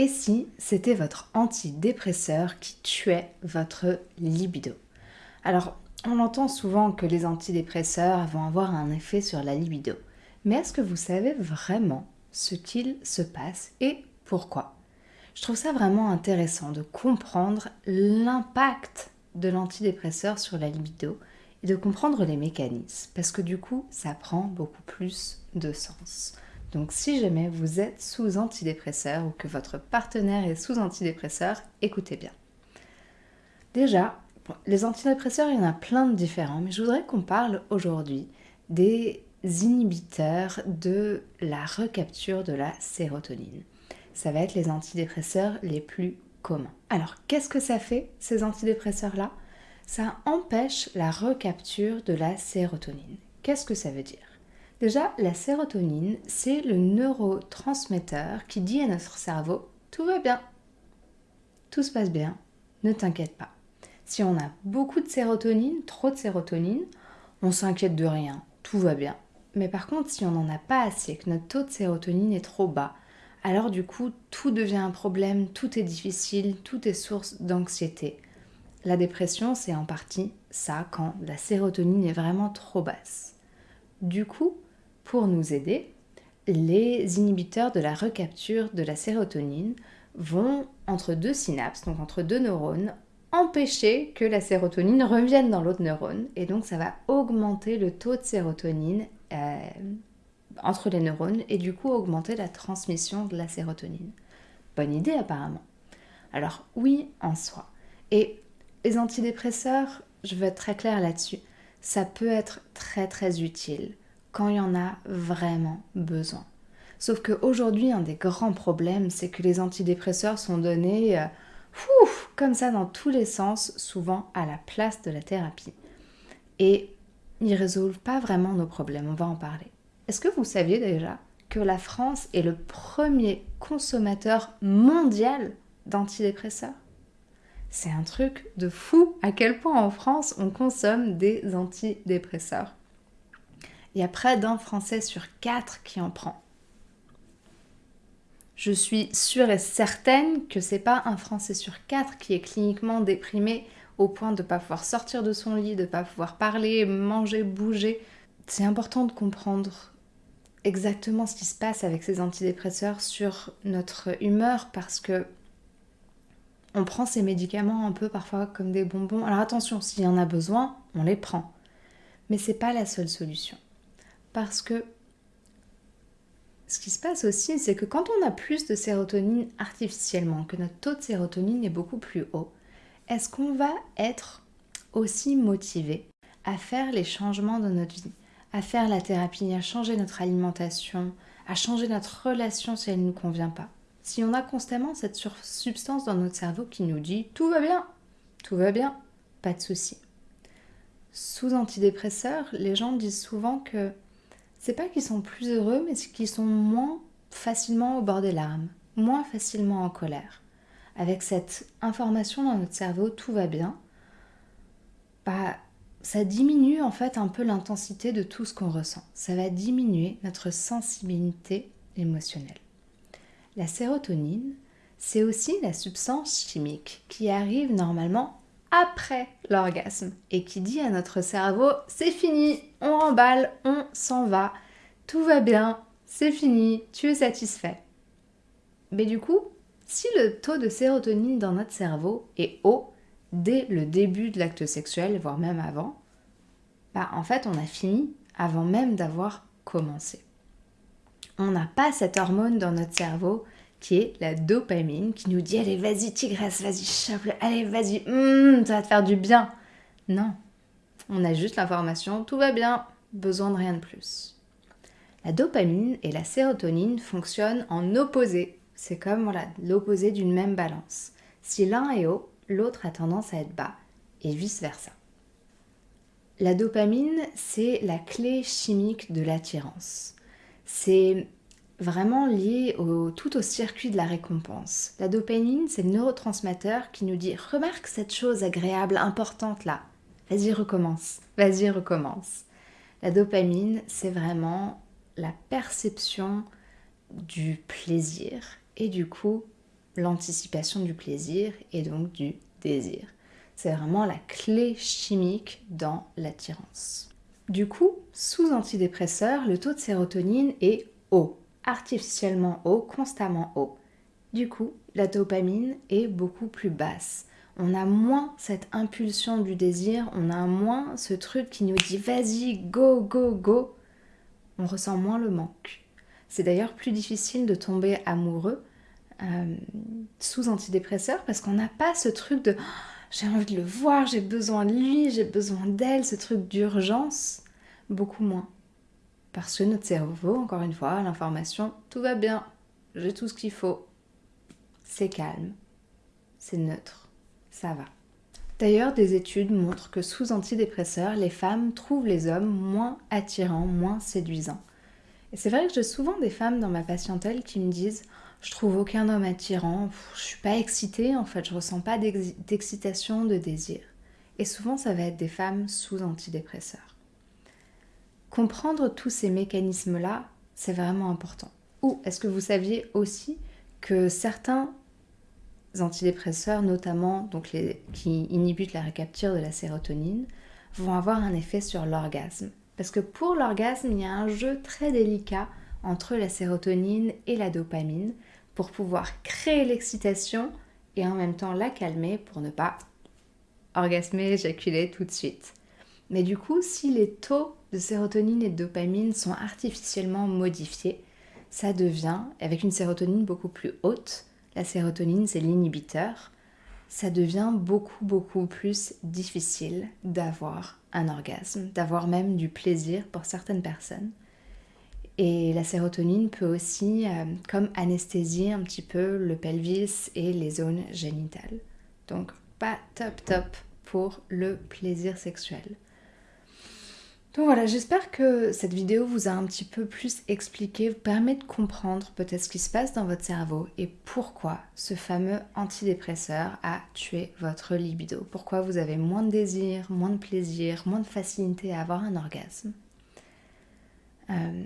Et si c'était votre antidépresseur qui tuait votre libido? Alors, on entend souvent que les antidépresseurs vont avoir un effet sur la libido. Mais est-ce que vous savez vraiment ce qu'il se passe et pourquoi? Je trouve ça vraiment intéressant de comprendre l'impact de l'antidépresseur sur la libido et de comprendre les mécanismes parce que du coup ça prend beaucoup plus de sens. Donc si jamais vous êtes sous antidépresseur ou que votre partenaire est sous antidépresseur, écoutez bien. Déjà, les antidépresseurs, il y en a plein de différents, mais je voudrais qu'on parle aujourd'hui des inhibiteurs de la recapture de la sérotonine. Ça va être les antidépresseurs les plus communs. Alors, qu'est-ce que ça fait, ces antidépresseurs-là? Ça empêche la recapture de la sérotonine. Qu'est-ce que ça veut dire? Déjà, la sérotonine, c'est le neurotransmetteur qui dit à notre cerveau tout va bien, tout se passe bien, ne t'inquiète pas. Si on a beaucoup de sérotonine, trop de sérotonine, on s'inquiète de rien, tout va bien. Mais par contre, si on n'en a pas assez, que notre taux de sérotonine est trop bas, alors du coup, tout devient un problème, tout est difficile, tout est source d'anxiété. La dépression, c'est en partie ça, quand la sérotonine est vraiment trop basse. Du coup, pour nous aider, les inhibiteurs de la recapture de la sérotonine vont entre deux synapses, donc entre deux neurones, empêcher que la sérotonine revienne dans l'autre neurone. Et donc ça va augmenter le taux de sérotonine euh, entre les neurones et du coup augmenter la transmission de la sérotonine. Bonne idée apparemment. Alors oui en soi. Et les antidépresseurs, je veux être très claire là-dessus, ça peut être très très utile quand il y en a vraiment besoin. Sauf qu'aujourd'hui, un des grands problèmes, c'est que les antidépresseurs sont donnés euh, comme ça dans tous les sens, souvent à la place de la thérapie. Et ils résolvent pas vraiment nos problèmes, on va en parler. Est-ce que vous saviez déjà que la France est le premier consommateur mondial d'antidépresseurs? C'est un truc de fou à quel point en France on consomme des antidépresseurs. Il y a près d'un Français sur quatre qui en prend. Je suis sûre et certaine que c'est pas un Français sur quatre qui est cliniquement déprimé au point de ne pas pouvoir sortir de son lit, de ne pas pouvoir parler, manger, bouger. C'est important de comprendre exactement ce qui se passe avec ces antidépresseurs sur notre humeur parce que on prend ces médicaments un peu parfois comme des bonbons. Alors attention, s'il y en a besoin, on les prend. Mais c'est pas la seule solution. Parce que ce qui se passe aussi, c'est que quand on a plus de sérotonine artificiellement, que notre taux de sérotonine est beaucoup plus haut, est-ce qu'on va être aussi motivé à faire les changements de notre vie, à faire la thérapie, à changer notre alimentation, à changer notre relation si elle ne nous convient pas? Si on a constamment cette substance dans notre cerveau qui nous dit tout va bien, tout va bien, pas de souci. Sous antidépresseurs, les gens disent souvent que c'est pas qu'ils sont plus heureux, mais qu'ils sont moins facilement au bord des larmes, moins facilement en colère. Avec cette information dans notre cerveau, tout va bien, bah, ça diminue en fait un peu l'intensité de tout ce qu'on ressent. Ça va diminuer notre sensibilité émotionnelle. La sérotonine, c'est aussi la substance chimique qui arrive normalement après l'orgasme et qui dit à notre cerveau c'est fini, on remballe, on s'en va, tout va bien, c'est fini, tu es satisfait. Mais du coup, si le taux de sérotonine dans notre cerveau est haut dès le début de l'acte sexuel, voire même avant, bah en fait on a fini avant même d'avoir commencé. On n'a pas cette hormone dans notre cerveau qui est la dopamine, qui nous dit allez vas-y tigresse, vas-y chope allez vas-y, hum, ça va te faire du bien. Non, on a juste l'information, tout va bien, besoin de rien de plus. La dopamine et la sérotonine fonctionnent en opposé. C'est comme l'opposé d'une même balance. Si l'un est haut, l'autre a tendance à être bas, et vice-versa. La dopamine, c'est la clé chimique de l'attirance. C'est vraiment lié tout au circuit de la récompense. La dopamine, c'est le neurotransmetteur qui nous dit remarque cette chose agréable, importante là. Vas-y, recommence. Vas-y, recommence. La dopamine, c'est vraiment la perception du plaisir et du coup l'anticipation du plaisir et donc du désir. C'est vraiment la clé chimique dans l'attirance. Du coup, sous antidépresseur, le taux de sérotonine est haut, artificiellement haut, constamment haut. Du coup, la dopamine est beaucoup plus basse. On a moins cette impulsion du désir, on a moins ce truc qui nous dit vas-y, go, go, go. On ressent moins le manque. C'est d'ailleurs plus difficile de tomber amoureux euh, sous antidépresseur parce qu'on n'a pas ce truc de oh, j'ai envie de le voir, j'ai besoin de lui, j'ai besoin d'elle, ce truc d'urgence, beaucoup moins. Parce que notre cerveau, encore une fois, l'information, tout va bien, j'ai tout ce qu'il faut. C'est calme, c'est neutre, ça va. D'ailleurs, des études montrent que sous antidépresseurs, les femmes trouvent les hommes moins attirants, moins séduisants. Et c'est vrai que j'ai souvent des femmes dans ma patientèle qui me disent je trouve aucun homme attirant, je suis pas excitée en fait, je ressens pas d'excitation, de désir. Et souvent ça va être des femmes sous antidépresseurs. Comprendre tous ces mécanismes-là, c'est vraiment important. Ou est-ce que vous saviez aussi que certains antidépresseurs, notamment donc qui inhibitent la récapture de la sérotonine, vont avoir un effet sur l'orgasme? Parce que pour l'orgasme, il y a un jeu très délicat entre la sérotonine et la dopamine pour pouvoir créer l'excitation et en même temps la calmer pour ne pas orgasmer, éjaculer tout de suite. Mais du coup, si les taux de sérotonine et de dopamine sont artificiellement modifiés, ça devient, avec une sérotonine beaucoup plus haute, la sérotonine c'est l'inhibiteur, ça devient beaucoup beaucoup plus difficile d'avoir un orgasme, d'avoir même du plaisir pour certaines personnes. Et la sérotonine peut aussi, euh, comme anesthésier un petit peu le pelvis et les zones génitales. Donc pas top top pour le plaisir sexuel. Donc voilà, j'espère que cette vidéo vous a un petit peu plus expliqué, vous permet de comprendre peut-être ce qui se passe dans votre cerveau et pourquoi ce fameux antidépresseur a tué votre libido. Pourquoi vous avez moins de désir, moins de plaisir, moins de facilité à avoir un orgasme. Euh,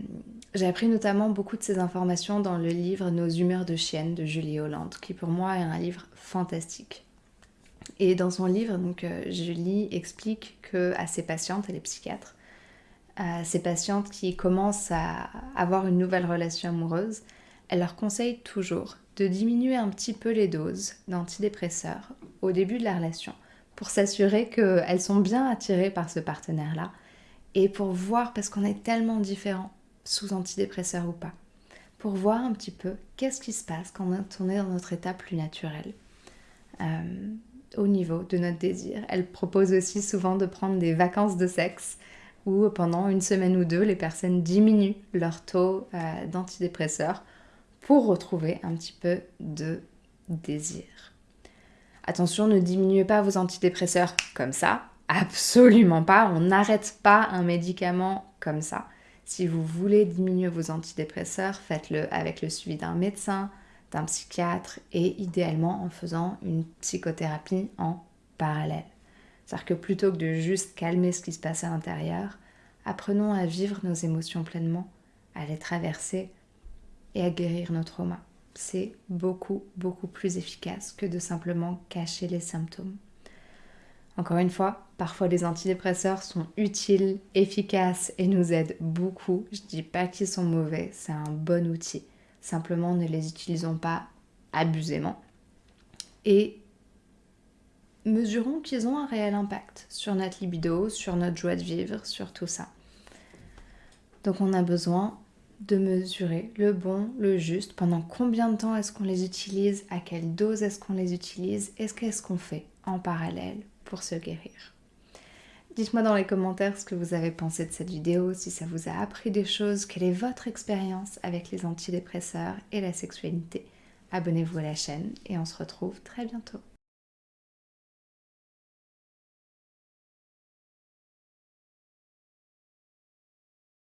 j'ai appris notamment beaucoup de ces informations dans le livre Nos humeurs de chienne de Julie Hollande, qui pour moi est un livre fantastique. Et dans son livre, euh, Julie explique que à ses patientes, elle est psychiatre, à ses patientes qui commencent à avoir une nouvelle relation amoureuse, elle leur conseille toujours de diminuer un petit peu les doses d'antidépresseurs au début de la relation pour s'assurer qu'elles sont bien attirées par ce partenaire-là et pour voir, parce qu'on est tellement différents, sous antidépresseurs ou pas, pour voir un petit peu qu'est-ce qui se passe quand on est dans notre état plus naturel euh, au niveau de notre désir. Elle propose aussi souvent de prendre des vacances de sexe où pendant une semaine ou deux, les personnes diminuent leur taux euh, d'antidépresseurs pour retrouver un petit peu de désir. Attention, ne diminuez pas vos antidépresseurs comme ça, Absolument pas, on n'arrête pas un médicament comme ça. Si vous voulez diminuer vos antidépresseurs, faites-le avec le suivi d'un médecin, d'un psychiatre et idéalement en faisant une psychothérapie en parallèle. C'est-à-dire que plutôt que de juste calmer ce qui se passe à l'intérieur, apprenons à vivre nos émotions pleinement, à les traverser et à guérir nos traumas. C'est beaucoup, beaucoup plus efficace que de simplement cacher les symptômes. Encore une fois, parfois les antidépresseurs sont utiles, efficaces et nous aident beaucoup. Je ne dis pas qu'ils sont mauvais, c'est un bon outil. Simplement ne les utilisons pas abusément. Et mesurons qu'ils ont un réel impact sur notre libido, sur notre joie de vivre, sur tout ça. Donc on a besoin de mesurer le bon, le juste, pendant combien de temps est-ce qu'on les utilise, à quelle dose est-ce qu'on les utilise, est-ce qu'est-ce qu'on fait en parallèle pour se guérir? Dites-moi dans les commentaires ce que vous avez pensé de cette vidéo, si ça vous a appris des choses, quelle est votre expérience avec les antidépresseurs et la sexualité. Abonnez-vous à la chaîne et on se retrouve très bientôt.